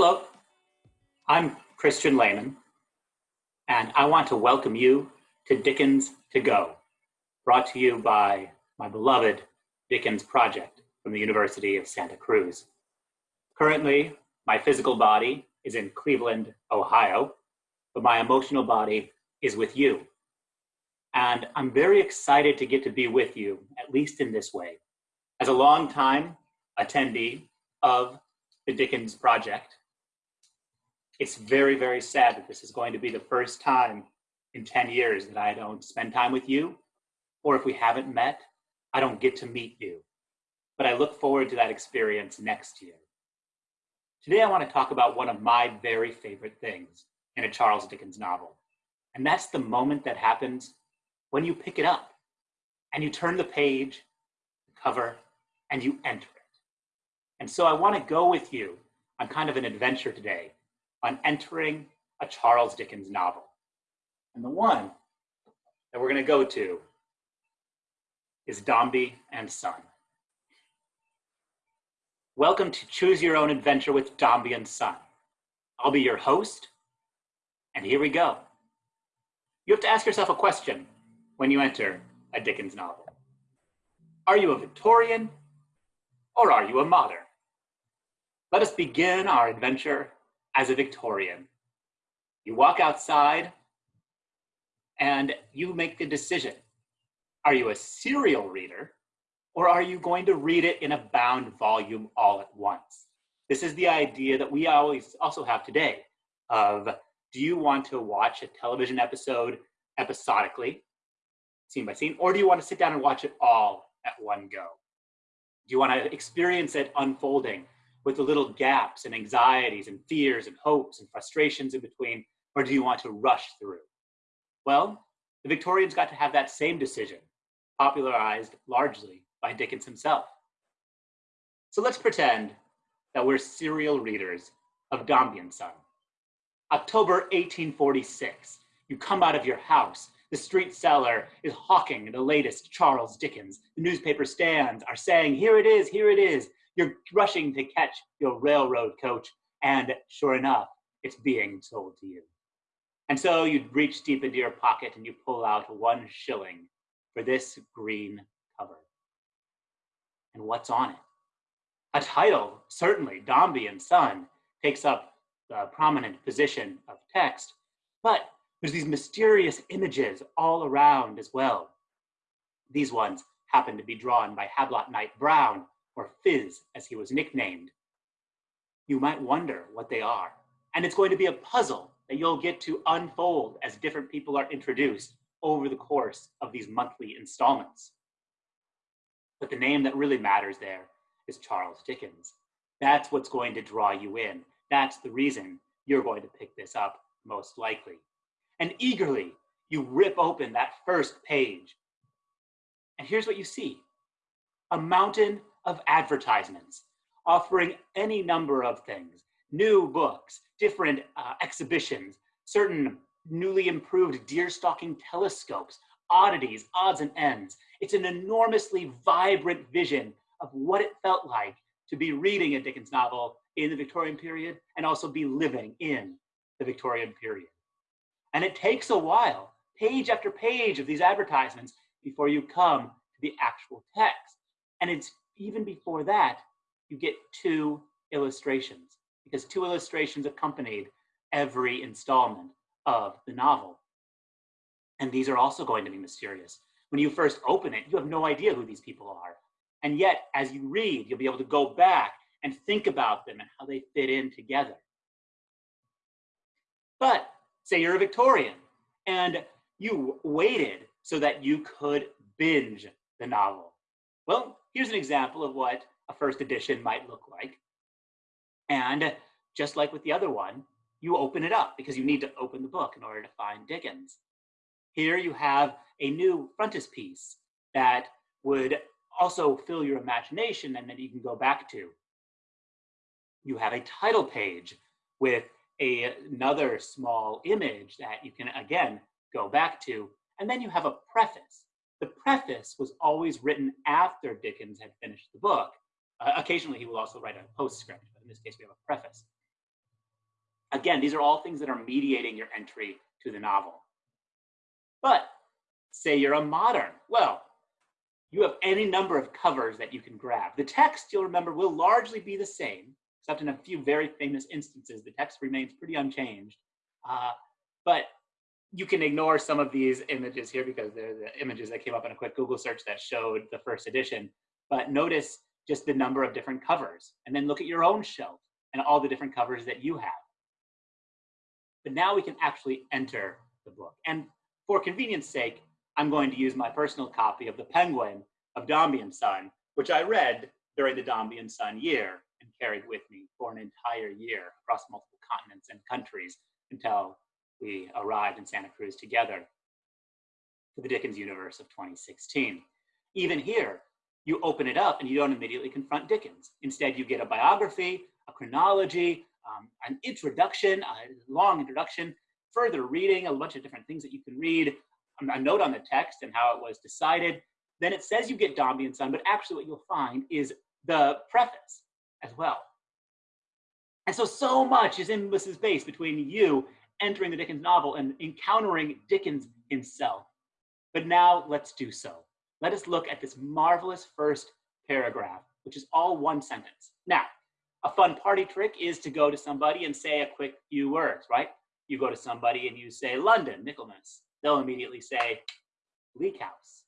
Hello, I'm Christian Lehman, and I want to welcome you to Dickens to Go, brought to you by my beloved Dickens Project from the University of Santa Cruz. Currently, my physical body is in Cleveland, Ohio, but my emotional body is with you. And I'm very excited to get to be with you, at least in this way. As a long-time attendee of the Dickens Project, it's very, very sad that this is going to be the first time in 10 years that I don't spend time with you, or if we haven't met, I don't get to meet you. But I look forward to that experience next year. Today, I want to talk about one of my very favorite things in a Charles Dickens novel. And that's the moment that happens when you pick it up and you turn the page, the cover, and you enter it. And so I want to go with you on kind of an adventure today on entering a Charles Dickens novel. And the one that we're going to go to is Dombey and Son. Welcome to Choose Your Own Adventure with Dombey and Son. I'll be your host, and here we go. You have to ask yourself a question when you enter a Dickens novel. Are you a Victorian or are you a modern? Let us begin our adventure as a Victorian. You walk outside and you make the decision. Are you a serial reader or are you going to read it in a bound volume all at once? This is the idea that we always also have today of do you want to watch a television episode episodically, scene by scene, or do you want to sit down and watch it all at one go? Do you want to experience it unfolding with the little gaps and anxieties and fears and hopes and frustrations in between, or do you want to rush through? Well, the Victorians got to have that same decision, popularized largely by Dickens himself. So let's pretend that we're serial readers of Dombey and Son. October 1846, you come out of your house. The street seller is hawking the latest Charles Dickens. The newspaper stands are saying, here it is, here it is. You're rushing to catch your railroad coach, and sure enough, it's being sold to you. And so you reach deep into your pocket and you pull out one shilling for this green cover. And what's on it? A title, certainly, Dombey and Son, takes up the prominent position of text, but there's these mysterious images all around as well. These ones happen to be drawn by Hablot Knight Browne, or Phiz as he was nicknamed, you might wonder what they are. And it's going to be a puzzle that you'll get to unfold as different people are introduced over the course of these monthly installments. But the name that really matters there is Charles Dickens. That's what's going to draw you in. That's the reason you're going to pick this up most likely. And eagerly, you rip open that first page. And here's what you see. A mountain of advertisements offering any number of things, new books, different uh, exhibitions, certain newly improved deer stalking telescopes, oddities, odds and ends. It's an enormously vibrant vision of what it felt like to be reading a Dickens novel in the Victorian period and also be living in the Victorian period. And it takes a while, page after page of these advertisements before you come to the actual text. And it's even before that, you get two illustrations because two illustrations accompanied every installment of the novel. And these are also going to be mysterious. When you first open it, you have no idea who these people are. And yet, as you read, you'll be able to go back and think about them and how they fit in together. But say you're a Victorian and you waited so that you could binge the novel. Well, here's an example of what a first edition might look like. And just like with the other one, you open it up because you need to open the book in order to find Dickens. Here you have a new frontispiece that would also fill your imagination and that you can go back to. You have a title page with a, another small image that you can, again, go back to. And then you have a preface the preface was always written after Dickens had finished the book. Uh, occasionally, he will also write a postscript, but in this case, we have a preface. Again, these are all things that are mediating your entry to the novel. But say you're a modern. Well, you have any number of covers that you can grab. The text, you'll remember, will largely be the same, except in a few very famous instances, the text remains pretty unchanged. Uh, but you can ignore some of these images here because they're the images that came up in a quick Google search that showed the first edition. But notice just the number of different covers and then look at your own shelf and all the different covers that you have. But now we can actually enter the book. And for convenience sake, I'm going to use my personal copy of The Penguin of Dombey and Son, which I read during the Dombey and Son year and carried with me for an entire year across multiple continents and countries until we arrived in Santa Cruz together for the Dickens universe of 2016. Even here, you open it up and you don't immediately confront Dickens. Instead, you get a biography, a chronology, um, an introduction, a long introduction, further reading, a bunch of different things that you can read, a note on the text and how it was decided. Then it says you get Dombey and Son, but actually what you'll find is the preface as well. And so, so much is in this space between you entering the Dickens novel and encountering Dickens himself. But now let's do so. Let us look at this marvelous first paragraph, which is all one sentence. Now, a fun party trick is to go to somebody and say a quick few words, right? You go to somebody and you say London, Michaelmas. They'll immediately say Bleak House.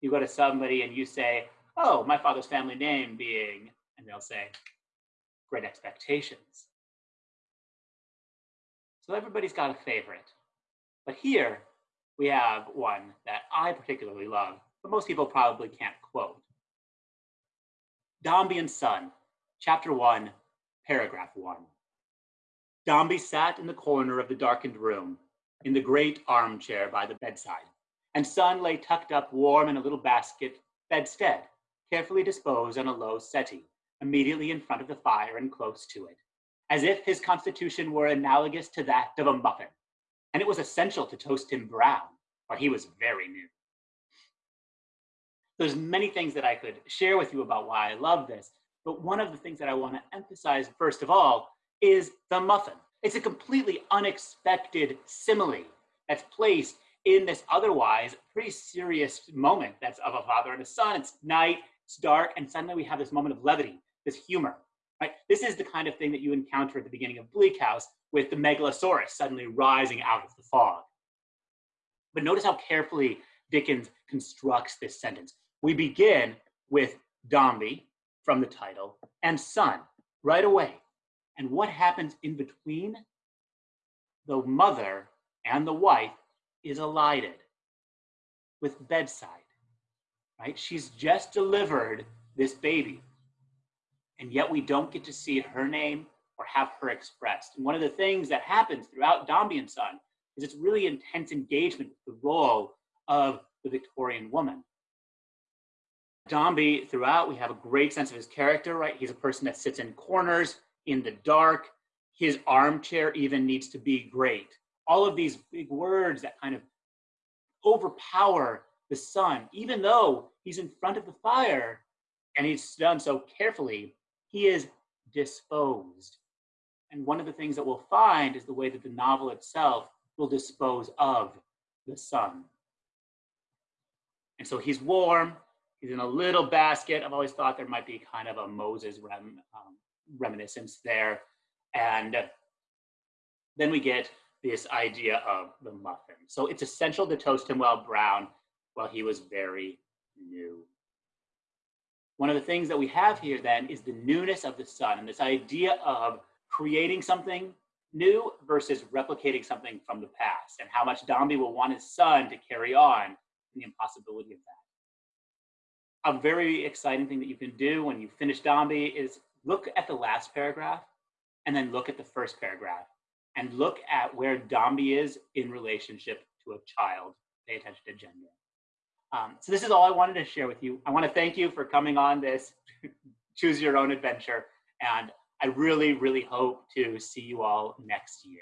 You go to somebody and you say, oh, my father's family name being, and they'll say, Great Expectations. So everybody's got a favorite. But here we have one that I particularly love, but most people probably can't quote. Dombey and Son, chapter one, paragraph one. Dombey sat in the corner of the darkened room, in the great armchair by the bedside, and Son lay tucked up warm in a little basket bedstead, carefully disposed on a low settee, immediately in front of the fire and close to it as if his constitution were analogous to that of a muffin, and it was essential to toast him brown, for he was very new. There's many things that I could share with you about why I love this, but one of the things that I want to emphasize first of all is the muffin. It's a completely unexpected simile that's placed in this otherwise pretty serious moment that's of a father and a son. It's night, it's dark, and suddenly we have this moment of levity, this humor. Right? This is the kind of thing that you encounter at the beginning of Bleak House with the Megalosaurus suddenly rising out of the fog. But notice how carefully Dickens constructs this sentence. We begin with Dombey from the title and son right away. And what happens in between? The mother and the wife is elided with bedside, right? She's just delivered this baby and yet we don't get to see her name or have her expressed. And one of the things that happens throughout Dombey and Son is it's really intense engagement with the role of the Victorian woman. Dombey, throughout, we have a great sense of his character, right? He's a person that sits in corners, in the dark. His armchair even needs to be great. All of these big words that kind of overpower the son, even though he's in front of the fire and he's done so carefully, he is disposed. And one of the things that we'll find is the way that the novel itself will dispose of the son. And so he's warm, he's in a little basket. I've always thought there might be kind of a Moses rem, um, reminiscence there. And then we get this idea of the muffin. So it's essential to toast him while brown while he was very new. One of the things that we have here then is the newness of the son and this idea of creating something new versus replicating something from the past and how much Dombey will want his son to carry on and the impossibility of that. A very exciting thing that you can do when you finish Dombey is look at the last paragraph and then look at the first paragraph and look at where Dombey is in relationship to a child. Pay attention to gender. Um, so this is all I wanted to share with you. I want to thank you for coming on this choose your own adventure. And I really, really hope to see you all next year.